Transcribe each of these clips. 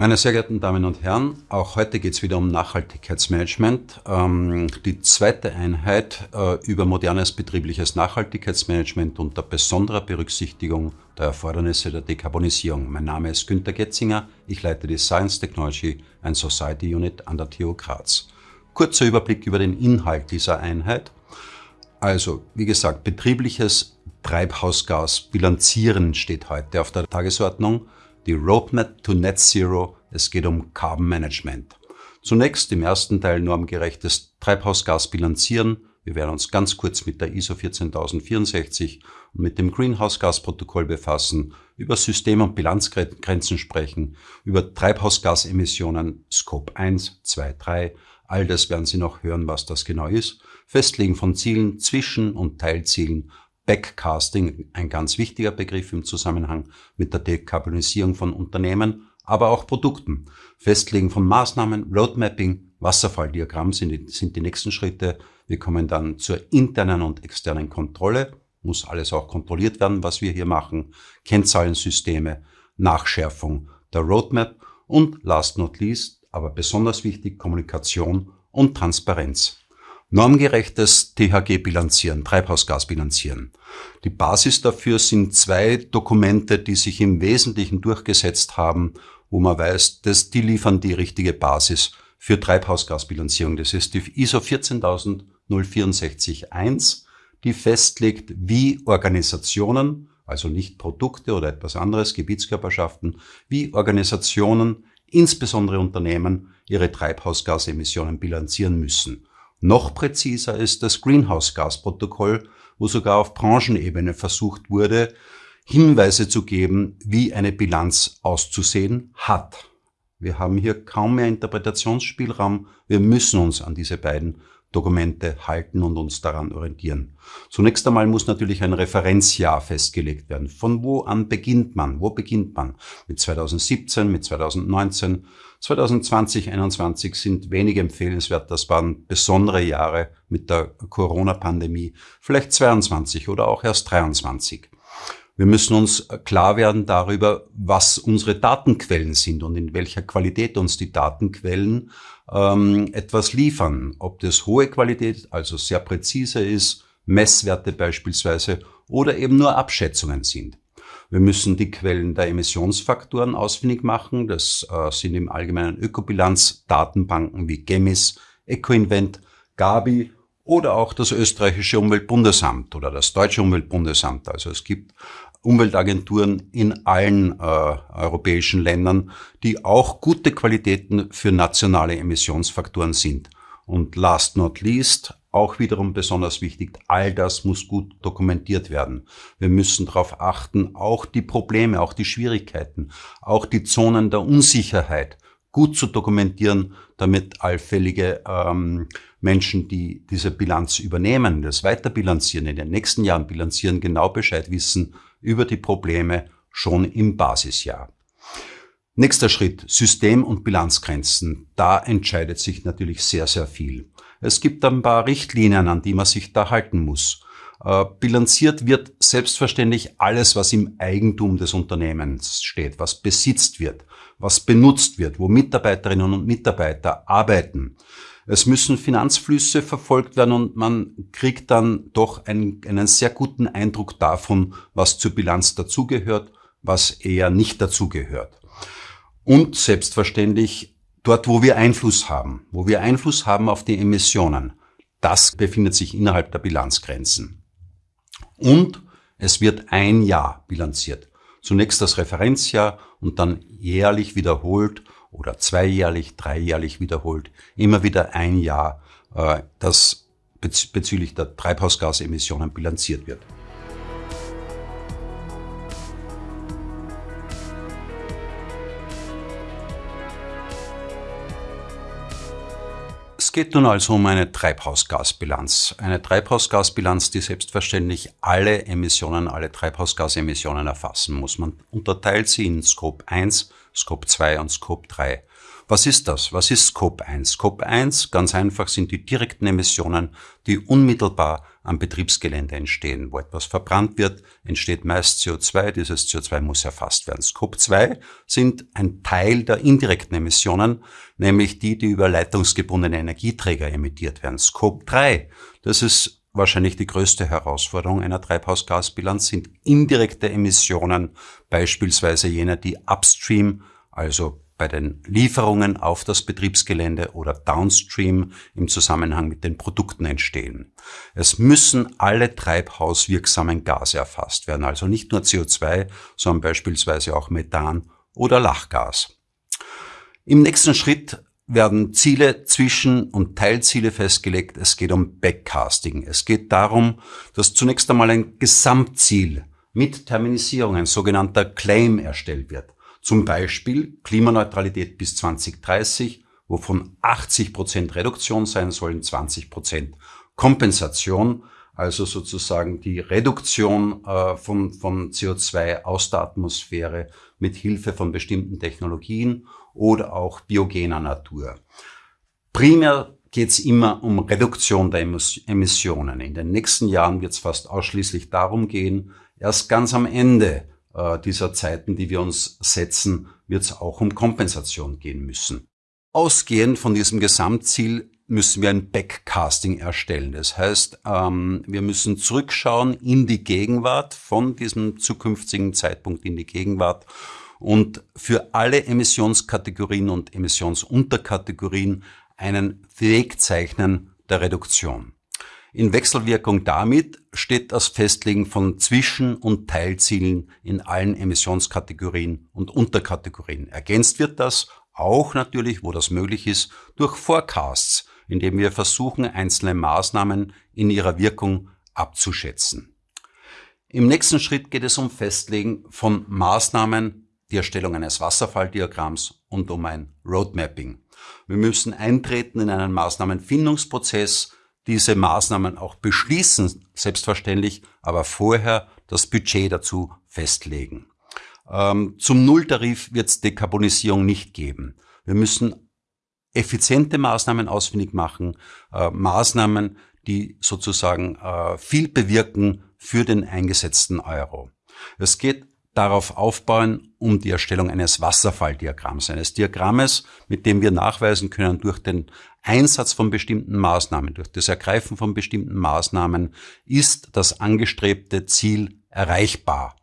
Meine sehr geehrten Damen und Herren, auch heute geht es wieder um Nachhaltigkeitsmanagement. Ähm, die zweite Einheit äh, über modernes betriebliches Nachhaltigkeitsmanagement unter besonderer Berücksichtigung der Erfordernisse der Dekarbonisierung. Mein Name ist Günter Getzinger, ich leite die Science Technology and Society Unit an der TU Graz. Kurzer Überblick über den Inhalt dieser Einheit. Also, wie gesagt, betriebliches Treibhausgas bilanzieren steht heute auf der Tagesordnung die Roadmap to Net Zero. Es geht um Carbon Management. Zunächst im ersten Teil normgerechtes Treibhausgas bilanzieren. Wir werden uns ganz kurz mit der ISO 14064 und mit dem Greenhouse-Gas-Protokoll befassen, über System- und Bilanzgrenzen sprechen, über Treibhausgasemissionen Scope 1, 2, 3. All das werden Sie noch hören, was das genau ist. Festlegen von Zielen, Zwischen- und Teilzielen, Backcasting, ein ganz wichtiger Begriff im Zusammenhang mit der Dekarbonisierung von Unternehmen, aber auch Produkten. Festlegen von Maßnahmen, Roadmapping, Wasserfalldiagramm sind sind die nächsten Schritte. Wir kommen dann zur internen und externen Kontrolle. Muss alles auch kontrolliert werden, was wir hier machen. Kennzahlensysteme, Nachschärfung der Roadmap und last not least, aber besonders wichtig, Kommunikation und Transparenz. Normgerechtes THG-Bilanzieren, Treibhausgasbilanzieren. Die Basis dafür sind zwei Dokumente, die sich im Wesentlichen durchgesetzt haben, wo man weiß, dass die liefern die richtige Basis für Treibhausgasbilanzierung. Das ist die ISO 14064-1, die festlegt, wie Organisationen, also nicht Produkte oder etwas anderes, Gebietskörperschaften, wie Organisationen, insbesondere Unternehmen, ihre Treibhausgasemissionen bilanzieren müssen. Noch präziser ist das Greenhouse-Gas-Protokoll, wo sogar auf Branchenebene versucht wurde, Hinweise zu geben, wie eine Bilanz auszusehen hat. Wir haben hier kaum mehr Interpretationsspielraum. Wir müssen uns an diese beiden Dokumente halten und uns daran orientieren. Zunächst einmal muss natürlich ein Referenzjahr festgelegt werden. Von wo an beginnt man? Wo beginnt man? Mit 2017, mit 2019, 2020, 2021 sind wenig empfehlenswert. Das waren besondere Jahre mit der Corona-Pandemie. Vielleicht 22 oder auch erst 23. Wir müssen uns klar werden darüber, was unsere Datenquellen sind und in welcher Qualität uns die Datenquellen ähm, etwas liefern. Ob das hohe Qualität, also sehr präzise ist, Messwerte beispielsweise, oder eben nur Abschätzungen sind. Wir müssen die Quellen der Emissionsfaktoren ausfindig machen. Das äh, sind im Allgemeinen Ökobilanz-Datenbanken wie GEMIS, EcoInvent, Gabi oder auch das österreichische Umweltbundesamt oder das deutsche Umweltbundesamt. Also es gibt Umweltagenturen in allen äh, europäischen Ländern, die auch gute Qualitäten für nationale Emissionsfaktoren sind. Und last not least, auch wiederum besonders wichtig, all das muss gut dokumentiert werden. Wir müssen darauf achten, auch die Probleme, auch die Schwierigkeiten, auch die Zonen der Unsicherheit gut zu dokumentieren, damit allfällige ähm, Menschen, die diese Bilanz übernehmen, das weiterbilanzieren, in den nächsten Jahren bilanzieren, genau Bescheid wissen über die Probleme schon im Basisjahr. Nächster Schritt, System- und Bilanzgrenzen. Da entscheidet sich natürlich sehr, sehr viel. Es gibt ein paar Richtlinien, an die man sich da halten muss. Äh, bilanziert wird selbstverständlich alles, was im Eigentum des Unternehmens steht, was besitzt wird, was benutzt wird, wo Mitarbeiterinnen und Mitarbeiter arbeiten. Es müssen Finanzflüsse verfolgt werden und man kriegt dann doch einen, einen sehr guten Eindruck davon, was zur Bilanz dazugehört, was eher nicht dazugehört. Und selbstverständlich dort, wo wir Einfluss haben, wo wir Einfluss haben auf die Emissionen, das befindet sich innerhalb der Bilanzgrenzen. Und es wird ein Jahr bilanziert. Zunächst das Referenzjahr und dann jährlich wiederholt oder zweijährlich, dreijährlich wiederholt, immer wieder ein Jahr, äh, das bezüglich der Treibhausgasemissionen bilanziert wird. Es geht nun also um eine Treibhausgasbilanz. Eine Treibhausgasbilanz, die selbstverständlich alle Emissionen, alle Treibhausgasemissionen erfassen muss. Man unterteilt sie in Scope 1, Scope 2 und Scope 3. Was ist das? Was ist Scope 1? Scope 1, ganz einfach, sind die direkten Emissionen, die unmittelbar am Betriebsgelände entstehen. Wo etwas verbrannt wird, entsteht meist CO2. Dieses CO2 muss erfasst werden. Scope 2 sind ein Teil der indirekten Emissionen, nämlich die, die über leitungsgebundene Energieträger emittiert werden. Scope 3, das ist wahrscheinlich die größte Herausforderung einer Treibhausgasbilanz, sind indirekte Emissionen, beispielsweise jene, die upstream, also bei den Lieferungen auf das Betriebsgelände oder downstream im Zusammenhang mit den Produkten entstehen. Es müssen alle treibhauswirksamen Gase erfasst werden, also nicht nur CO2, sondern beispielsweise auch Methan oder Lachgas. Im nächsten Schritt werden Ziele, Zwischen- und Teilziele festgelegt. Es geht um Backcasting. Es geht darum, dass zunächst einmal ein Gesamtziel mit Terminisierung, ein sogenannter Claim erstellt wird. Zum Beispiel Klimaneutralität bis 2030, wovon 80 Prozent Reduktion sein sollen, 20 Prozent Kompensation, also sozusagen die Reduktion äh, von, von CO2 aus der Atmosphäre mit Hilfe von bestimmten Technologien oder auch biogener Natur. Primär geht es immer um Reduktion der Emissionen. In den nächsten Jahren wird es fast ausschließlich darum gehen, erst ganz am Ende äh, dieser Zeiten, die wir uns setzen, wird es auch um Kompensation gehen müssen. Ausgehend von diesem Gesamtziel müssen wir ein Backcasting erstellen. Das heißt, ähm, wir müssen zurückschauen in die Gegenwart, von diesem zukünftigen Zeitpunkt in die Gegenwart und für alle Emissionskategorien und Emissionsunterkategorien einen Weg zeichnen der Reduktion. In Wechselwirkung damit steht das Festlegen von Zwischen- und Teilzielen in allen Emissionskategorien und Unterkategorien. Ergänzt wird das auch natürlich, wo das möglich ist, durch Forecasts, indem wir versuchen, einzelne Maßnahmen in ihrer Wirkung abzuschätzen. Im nächsten Schritt geht es um Festlegen von Maßnahmen, die Erstellung eines Wasserfalldiagramms und um ein Roadmapping. Wir müssen eintreten in einen Maßnahmenfindungsprozess, diese Maßnahmen auch beschließen, selbstverständlich, aber vorher das Budget dazu festlegen. Ähm, zum Nulltarif wird es Dekarbonisierung nicht geben. Wir müssen effiziente Maßnahmen ausfindig machen, äh, Maßnahmen, die sozusagen äh, viel bewirken für den eingesetzten Euro. Es geht darauf aufbauen, um die Erstellung eines Wasserfalldiagramms, eines Diagrammes, mit dem wir nachweisen können, durch den Einsatz von bestimmten Maßnahmen, durch das Ergreifen von bestimmten Maßnahmen ist das angestrebte Ziel erreichbar.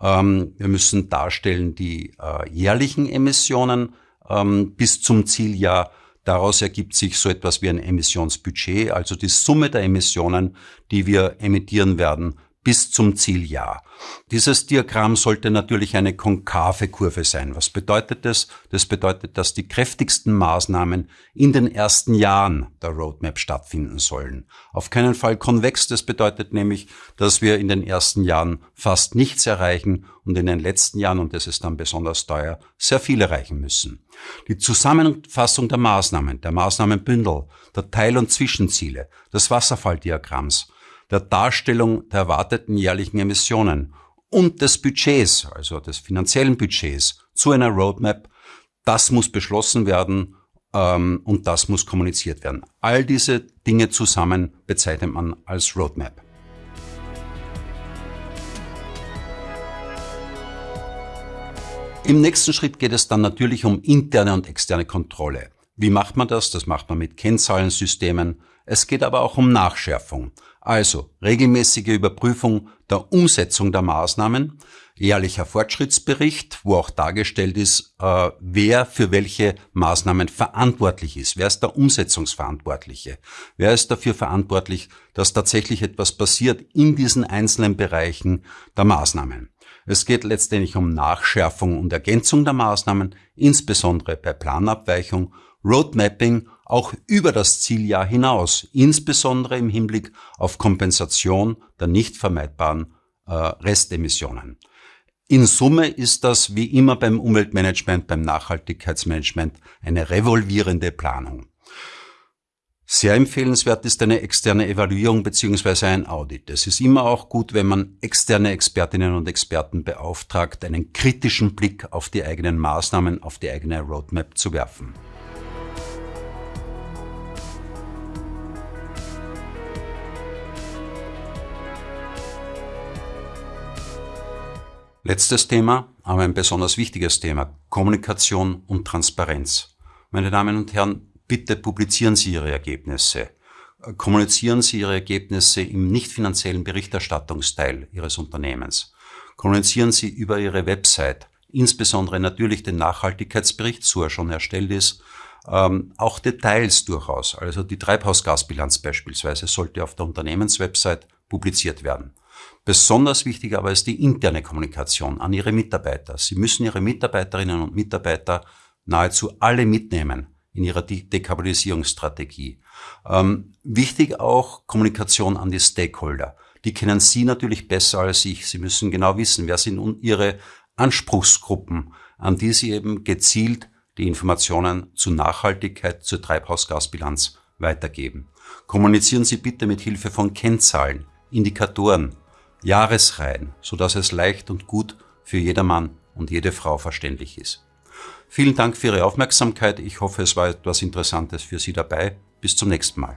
Ähm, wir müssen darstellen die äh, jährlichen Emissionen ähm, bis zum Zieljahr. Daraus ergibt sich so etwas wie ein Emissionsbudget, also die Summe der Emissionen, die wir emittieren werden bis zum Zieljahr. Dieses Diagramm sollte natürlich eine konkave Kurve sein. Was bedeutet das? Das bedeutet, dass die kräftigsten Maßnahmen in den ersten Jahren der Roadmap stattfinden sollen. Auf keinen Fall konvex. Das bedeutet nämlich, dass wir in den ersten Jahren fast nichts erreichen und in den letzten Jahren, und das ist dann besonders teuer, sehr viel erreichen müssen. Die Zusammenfassung der Maßnahmen, der Maßnahmenbündel, der Teil- und Zwischenziele, des Wasserfalldiagramms der Darstellung der erwarteten jährlichen Emissionen und des Budgets, also des finanziellen Budgets zu einer Roadmap, das muss beschlossen werden ähm, und das muss kommuniziert werden. All diese Dinge zusammen bezeichnet man als Roadmap. Im nächsten Schritt geht es dann natürlich um interne und externe Kontrolle. Wie macht man das? Das macht man mit Kennzahlensystemen. Es geht aber auch um Nachschärfung. Also regelmäßige Überprüfung der Umsetzung der Maßnahmen, jährlicher Fortschrittsbericht, wo auch dargestellt ist, äh, wer für welche Maßnahmen verantwortlich ist. Wer ist der Umsetzungsverantwortliche? Wer ist dafür verantwortlich, dass tatsächlich etwas passiert in diesen einzelnen Bereichen der Maßnahmen? Es geht letztendlich um Nachschärfung und Ergänzung der Maßnahmen, insbesondere bei Planabweichung, Roadmapping auch über das Zieljahr hinaus, insbesondere im Hinblick auf Kompensation der nicht vermeidbaren äh, Restemissionen. In Summe ist das wie immer beim Umweltmanagement, beim Nachhaltigkeitsmanagement eine revolvierende Planung. Sehr empfehlenswert ist eine externe Evaluierung beziehungsweise ein Audit. Es ist immer auch gut, wenn man externe Expertinnen und Experten beauftragt, einen kritischen Blick auf die eigenen Maßnahmen, auf die eigene Roadmap zu werfen. Letztes Thema, aber ein besonders wichtiges Thema, Kommunikation und Transparenz. Meine Damen und Herren, bitte publizieren Sie Ihre Ergebnisse. Kommunizieren Sie Ihre Ergebnisse im nicht finanziellen Berichterstattungsteil Ihres Unternehmens. Kommunizieren Sie über Ihre Website, insbesondere natürlich den Nachhaltigkeitsbericht, so er schon erstellt ist, ähm, auch Details durchaus. Also die Treibhausgasbilanz beispielsweise sollte auf der Unternehmenswebsite publiziert werden. Besonders wichtig aber ist die interne Kommunikation an Ihre Mitarbeiter. Sie müssen Ihre Mitarbeiterinnen und Mitarbeiter nahezu alle mitnehmen in ihrer De Dekarbonisierungsstrategie. Ähm, wichtig auch Kommunikation an die Stakeholder. Die kennen Sie natürlich besser als ich. Sie müssen genau wissen, wer sind Ihre Anspruchsgruppen, an die Sie eben gezielt die Informationen zu Nachhaltigkeit, zur Treibhausgasbilanz weitergeben. Kommunizieren Sie bitte mit Hilfe von Kennzahlen, Indikatoren, Jahresreihen, sodass es leicht und gut für jedermann und jede Frau verständlich ist. Vielen Dank für Ihre Aufmerksamkeit. Ich hoffe, es war etwas Interessantes für Sie dabei. Bis zum nächsten Mal.